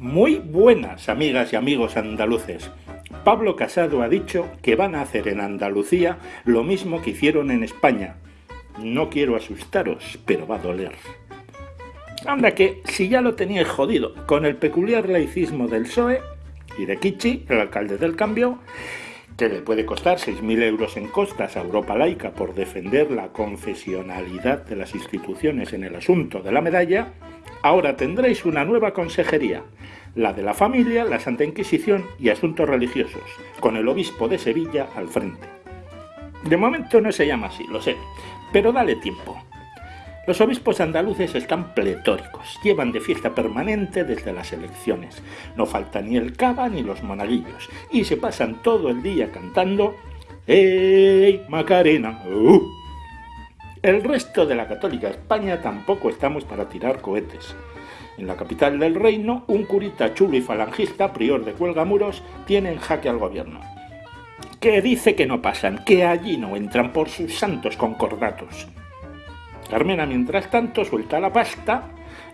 Muy buenas, amigas y amigos andaluces. Pablo Casado ha dicho que van a hacer en Andalucía lo mismo que hicieron en España. No quiero asustaros, pero va a doler. Anda que, si ya lo teníais jodido con el peculiar laicismo del PSOE y de Kichi, el alcalde del cambio, que le puede costar 6.000 euros en costas a Europa laica por defender la confesionalidad de las instituciones en el asunto de la medalla, ahora tendréis una nueva consejería, la de la familia, la Santa Inquisición y asuntos religiosos, con el obispo de Sevilla al frente. De momento no se llama así, lo sé, pero dale tiempo. Los obispos andaluces están pletóricos, llevan de fiesta permanente desde las elecciones. No falta ni el cava ni los monaguillos, y se pasan todo el día cantando ¡Ey, Macarena! ¡Uh! El resto de la católica España tampoco estamos para tirar cohetes. En la capital del reino, un curita chulo y falangista, prior de Cuelgamuros, tiene en jaque al gobierno. Que dice que no pasan, que allí no entran por sus santos concordatos. Carmena, mientras tanto, suelta la pasta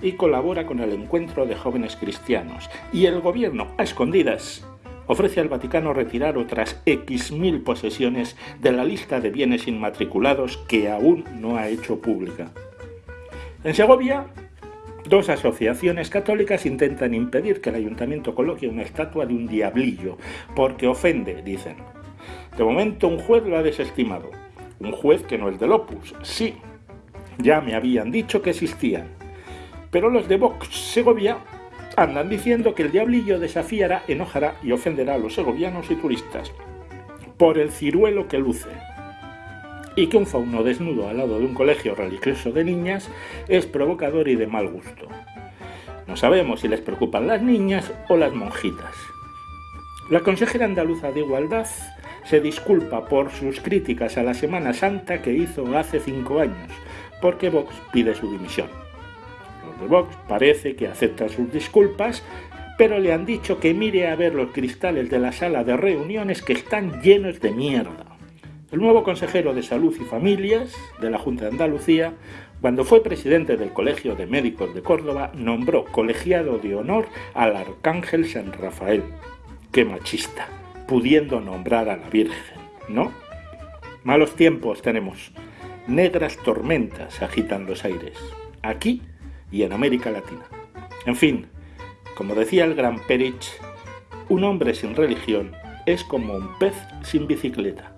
y colabora con el encuentro de jóvenes cristianos. Y el gobierno, a escondidas, ofrece al Vaticano retirar otras X mil posesiones de la lista de bienes inmatriculados que aún no ha hecho pública. En Segovia, dos asociaciones católicas intentan impedir que el ayuntamiento coloque una estatua de un diablillo, porque ofende, dicen. De momento un juez lo ha desestimado. Un juez que no es del Opus, sí, ya me habían dicho que existían. Pero los de Vox Segovia andan diciendo que el diablillo desafiará, enojará y ofenderá a los segovianos y turistas por el ciruelo que luce. Y que un fauno desnudo al lado de un colegio religioso de niñas es provocador y de mal gusto. No sabemos si les preocupan las niñas o las monjitas. La consejera andaluza de Igualdad se disculpa por sus críticas a la Semana Santa que hizo hace cinco años, porque Vox pide su dimisión. Los de Vox parece que aceptan sus disculpas, pero le han dicho que mire a ver los cristales de la sala de reuniones que están llenos de mierda. El nuevo consejero de Salud y Familias de la Junta de Andalucía, cuando fue presidente del Colegio de Médicos de Córdoba, nombró colegiado de honor al Arcángel San Rafael. ¡Qué machista! Pudiendo nombrar a la Virgen, ¿no? Malos tiempos tenemos negras tormentas agitan los aires, aquí y en América Latina. En fin, como decía el gran Perich, un hombre sin religión es como un pez sin bicicleta.